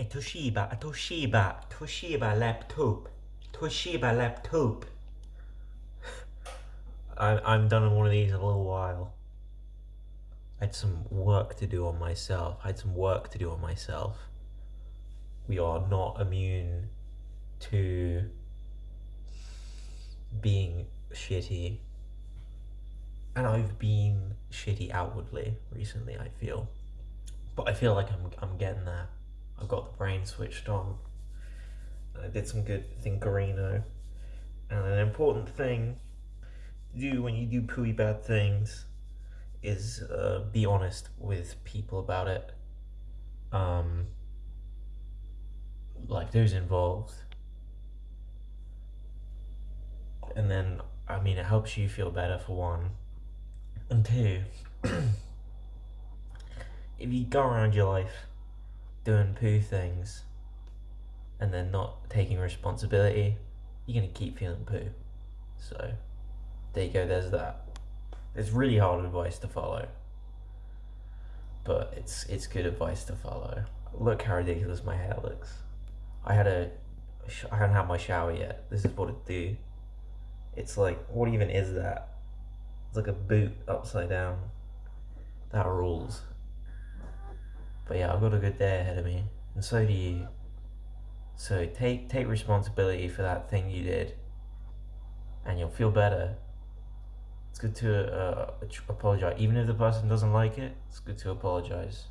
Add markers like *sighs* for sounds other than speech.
Eh, Toshiba, a Toshiba, Toshiba laptop, Toshiba laptop. *sighs* I, I'm done on one of these in a little while. I had some work to do on myself. I had some work to do on myself. We are not immune to being shitty. And I've been shitty outwardly recently, I feel. But I feel like I'm I'm getting there. I've got the brain switched on. I did some good thinkerino. And an important thing to do when you do pooey bad things is uh, be honest with people about it. Um, like those involved. And then, I mean, it helps you feel better for one. And two, *clears throat* if you go around your life doing poo things and then not taking responsibility, you're gonna keep feeling poo. So, there you go, there's that. It's really hard advice to follow. But it's it's good advice to follow. Look how ridiculous my hair looks. I had a I haven't had my shower yet. This is what it do. It's like what even is that? It's like a boot upside down. That rules. But yeah, I've got a good day ahead of me, and so do you. So take take responsibility for that thing you did, and you'll feel better. It's good to uh, apologize, even if the person doesn't like it. It's good to apologize.